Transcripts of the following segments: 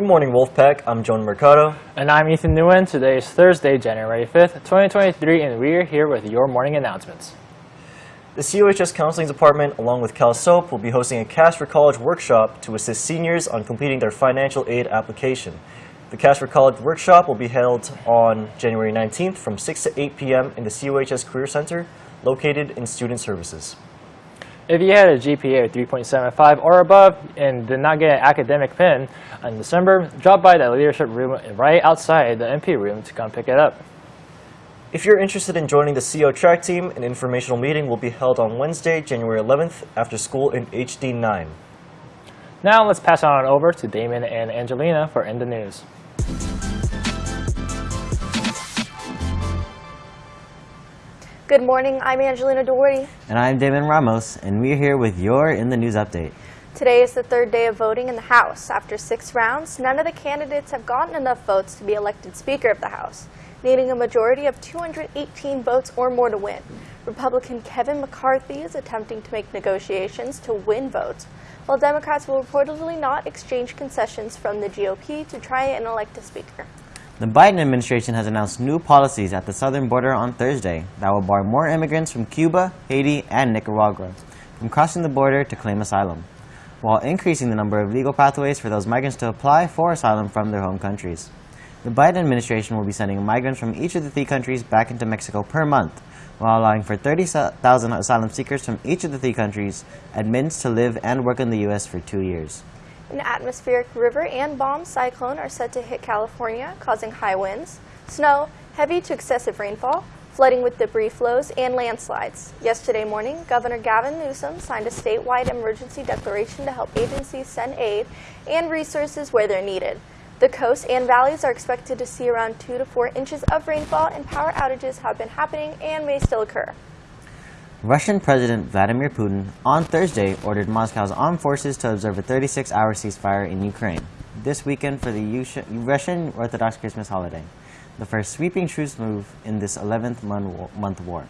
Good morning, Wolfpack. I'm Jonah Mercado. And I'm Ethan Nguyen. Today is Thursday, January 5th, 2023, and we're here with your morning announcements. The COHS Counseling Department, along with CalSOAP, will be hosting a Cash for College workshop to assist seniors on completing their financial aid application. The Cash for College workshop will be held on January 19th from 6 to 8 p.m. in the COHS Career Center, located in Student Services. If you had a GPA of 3.75 or above and did not get an academic pin in December, drop by the leadership room right outside the MP room to come pick it up. If you're interested in joining the CO track team, an informational meeting will be held on Wednesday, January 11th, after school in HD 9. Now let's pass on over to Damon and Angelina for In the News. Good morning, I'm Angelina Doherty. And I'm Damon Ramos, and we're here with your In the News update. Today is the third day of voting in the House. After six rounds, none of the candidates have gotten enough votes to be elected Speaker of the House, needing a majority of 218 votes or more to win. Republican Kevin McCarthy is attempting to make negotiations to win votes, while Democrats will reportedly not exchange concessions from the GOP to try and elect a Speaker. The Biden administration has announced new policies at the southern border on Thursday that will bar more immigrants from Cuba, Haiti, and Nicaragua from crossing the border to claim asylum, while increasing the number of legal pathways for those migrants to apply for asylum from their home countries. The Biden administration will be sending migrants from each of the three countries back into Mexico per month, while allowing for 30,000 asylum seekers from each of the three countries admittance to live and work in the U.S. for two years. An atmospheric river and bomb cyclone are set to hit California, causing high winds, snow, heavy to excessive rainfall, flooding with debris flows, and landslides. Yesterday morning, Governor Gavin Newsom signed a statewide emergency declaration to help agencies send aid and resources where they're needed. The coast and valleys are expected to see around 2 to 4 inches of rainfall, and power outages have been happening and may still occur. Russian President Vladimir Putin on Thursday ordered Moscow's armed forces to observe a 36-hour ceasefire in Ukraine this weekend for the Russian Orthodox Christmas holiday, the first sweeping truce move in this 11th month war.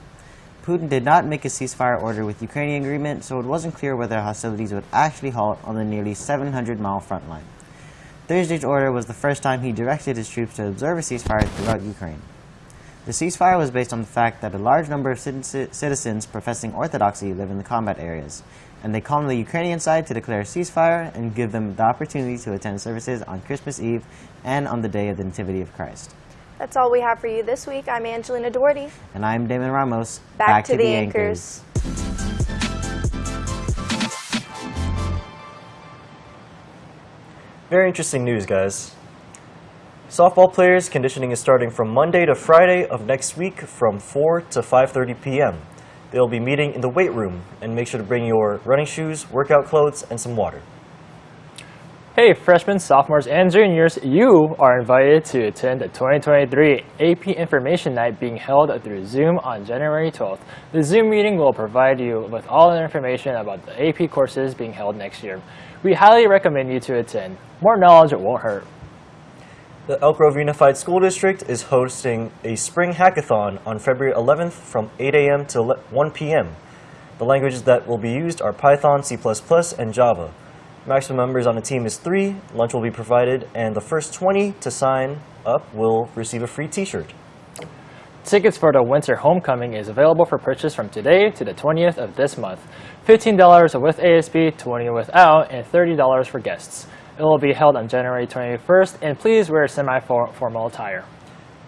Putin did not make a ceasefire order with Ukrainian agreement, so it wasn't clear whether hostilities would actually halt on the nearly 700-mile front line. Thursday's order was the first time he directed his troops to observe a ceasefire throughout Ukraine. The ceasefire was based on the fact that a large number of citizens professing orthodoxy live in the combat areas, and they called on the Ukrainian side to declare a ceasefire and give them the opportunity to attend services on Christmas Eve and on the day of the Nativity of Christ. That's all we have for you this week. I'm Angelina Doherty. And I'm Damon Ramos. Back, Back to, to, the, the anchors. anchors. Very interesting news, guys. Softball players conditioning is starting from Monday to Friday of next week from 4 to 5.30 p.m. They'll be meeting in the weight room and make sure to bring your running shoes, workout clothes, and some water. Hey freshmen, sophomores, and juniors, you are invited to attend the 2023 AP Information Night being held through Zoom on January 12th. The Zoom meeting will provide you with all the information about the AP courses being held next year. We highly recommend you to attend. More knowledge won't hurt. The Elk Grove Unified School District is hosting a spring hackathon on February 11th from 8 a.m. to 1 p.m. The languages that will be used are Python, C++, and Java. Maximum members on the team is three, lunch will be provided, and the first 20 to sign up will receive a free t-shirt. Tickets for the Winter Homecoming is available for purchase from today to the 20th of this month. $15 with ASB, $20 without, and $30 for guests. It will be held on January 21st, and please wear semi-formal attire.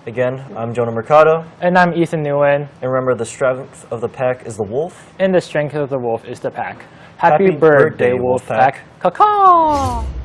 Again, I'm Jonah Mercado. And I'm Ethan Nguyen. And remember, the strength of the pack is the wolf. And the strength of the wolf is the pack. Happy, Happy birthday, birthday, wolf pack. pack. Caw-caw!